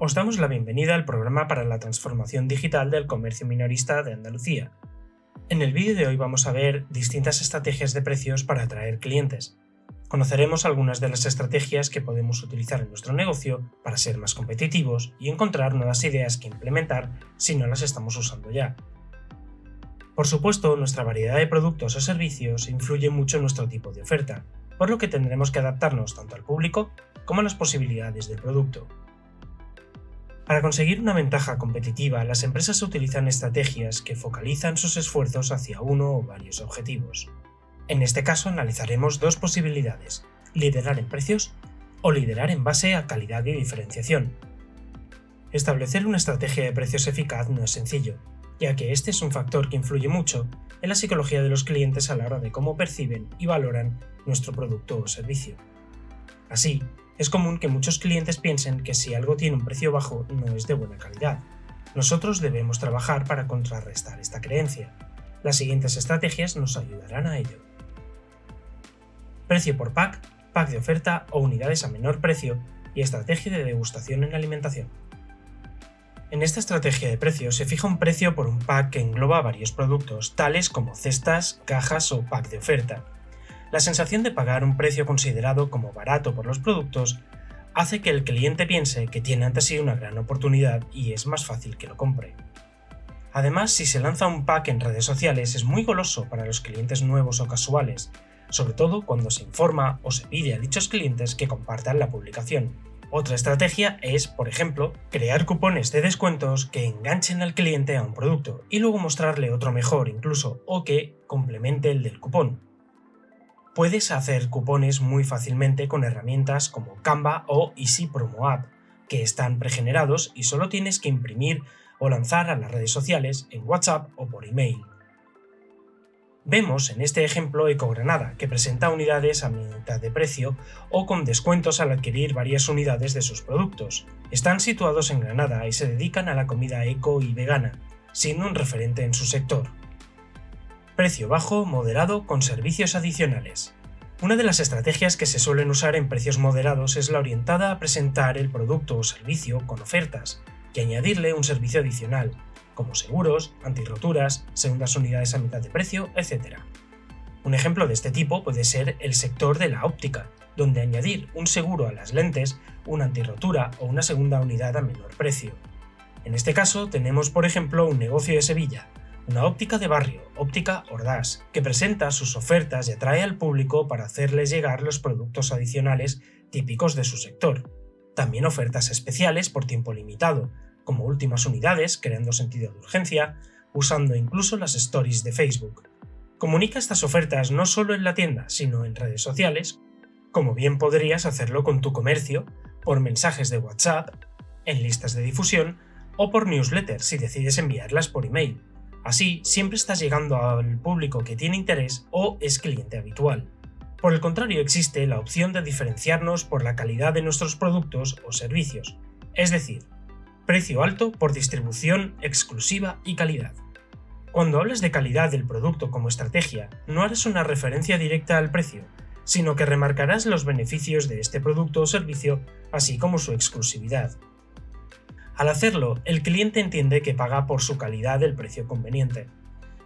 Os damos la bienvenida al programa para la transformación digital del comercio minorista de Andalucía. En el vídeo de hoy vamos a ver distintas estrategias de precios para atraer clientes. Conoceremos algunas de las estrategias que podemos utilizar en nuestro negocio para ser más competitivos y encontrar nuevas ideas que implementar si no las estamos usando ya. Por supuesto, nuestra variedad de productos o servicios influye mucho en nuestro tipo de oferta, por lo que tendremos que adaptarnos tanto al público como a las posibilidades del producto. Para conseguir una ventaja competitiva, las empresas utilizan estrategias que focalizan sus esfuerzos hacia uno o varios objetivos. En este caso analizaremos dos posibilidades, liderar en precios o liderar en base a calidad y diferenciación. Establecer una estrategia de precios eficaz no es sencillo, ya que este es un factor que influye mucho en la psicología de los clientes a la hora de cómo perciben y valoran nuestro producto o servicio. Así, es común que muchos clientes piensen que si algo tiene un precio bajo no es de buena calidad. Nosotros debemos trabajar para contrarrestar esta creencia. Las siguientes estrategias nos ayudarán a ello. Precio por pack, pack de oferta o unidades a menor precio y estrategia de degustación en alimentación. En esta estrategia de precio se fija un precio por un pack que engloba varios productos, tales como cestas, cajas o pack de oferta, la sensación de pagar un precio considerado como barato por los productos hace que el cliente piense que tiene ante sí una gran oportunidad y es más fácil que lo compre. Además, si se lanza un pack en redes sociales es muy goloso para los clientes nuevos o casuales, sobre todo cuando se informa o se pide a dichos clientes que compartan la publicación. Otra estrategia es, por ejemplo, crear cupones de descuentos que enganchen al cliente a un producto y luego mostrarle otro mejor incluso o que complemente el del cupón, Puedes hacer cupones muy fácilmente con herramientas como Canva o Easy Promo App, que están pregenerados y solo tienes que imprimir o lanzar a las redes sociales en WhatsApp o por email. Vemos en este ejemplo Ecogranada, que presenta unidades a mitad de precio o con descuentos al adquirir varias unidades de sus productos. Están situados en Granada y se dedican a la comida eco y vegana, siendo un referente en su sector. Precio bajo, moderado, con servicios adicionales. Una de las estrategias que se suelen usar en precios moderados es la orientada a presentar el producto o servicio con ofertas y añadirle un servicio adicional, como seguros, antirroturas, segundas unidades a mitad de precio, etc. Un ejemplo de este tipo puede ser el sector de la óptica, donde añadir un seguro a las lentes, una antirrotura o una segunda unidad a menor precio. En este caso tenemos por ejemplo un negocio de Sevilla, una óptica de barrio, Óptica Ordaz, que presenta sus ofertas y atrae al público para hacerles llegar los productos adicionales típicos de su sector. También ofertas especiales por tiempo limitado, como últimas unidades, creando sentido de urgencia, usando incluso las stories de Facebook. Comunica estas ofertas no solo en la tienda, sino en redes sociales, como bien podrías hacerlo con tu comercio, por mensajes de WhatsApp, en listas de difusión o por newsletters si decides enviarlas por email. Así, siempre estás llegando al público que tiene interés o es cliente habitual. Por el contrario, existe la opción de diferenciarnos por la calidad de nuestros productos o servicios, es decir, precio alto por distribución exclusiva y calidad. Cuando hables de calidad del producto como estrategia, no harás una referencia directa al precio, sino que remarcarás los beneficios de este producto o servicio, así como su exclusividad. Al hacerlo, el cliente entiende que paga por su calidad el precio conveniente.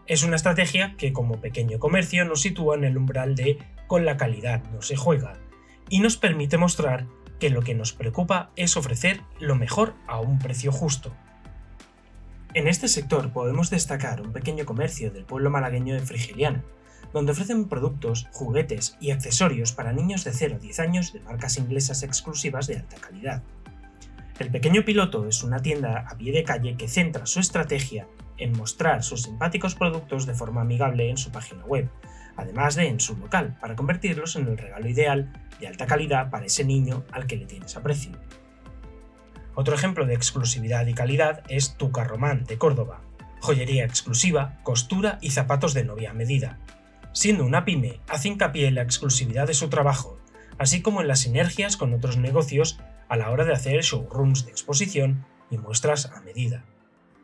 Es una estrategia que como pequeño comercio nos sitúa en el umbral de con la calidad no se juega y nos permite mostrar que lo que nos preocupa es ofrecer lo mejor a un precio justo. En este sector podemos destacar un pequeño comercio del pueblo malagueño de Frigiliana, donde ofrecen productos, juguetes y accesorios para niños de 0 a 10 años de marcas inglesas exclusivas de alta calidad. El pequeño piloto es una tienda a pie de calle que centra su estrategia en mostrar sus simpáticos productos de forma amigable en su página web, además de en su local, para convertirlos en el regalo ideal de alta calidad para ese niño al que le tienes aprecio. Otro ejemplo de exclusividad y calidad es Tu Carromán de Córdoba, joyería exclusiva, costura y zapatos de novia medida. Siendo una pyme, hace hincapié en la exclusividad de su trabajo, así como en las sinergias con otros negocios a la hora de hacer showrooms de exposición y muestras a medida.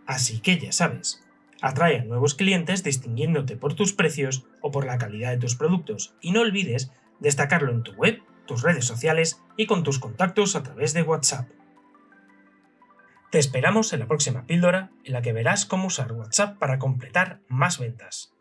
Así que ya sabes, atrae a nuevos clientes distinguiéndote por tus precios o por la calidad de tus productos y no olvides destacarlo en tu web, tus redes sociales y con tus contactos a través de WhatsApp. Te esperamos en la próxima píldora en la que verás cómo usar WhatsApp para completar más ventas.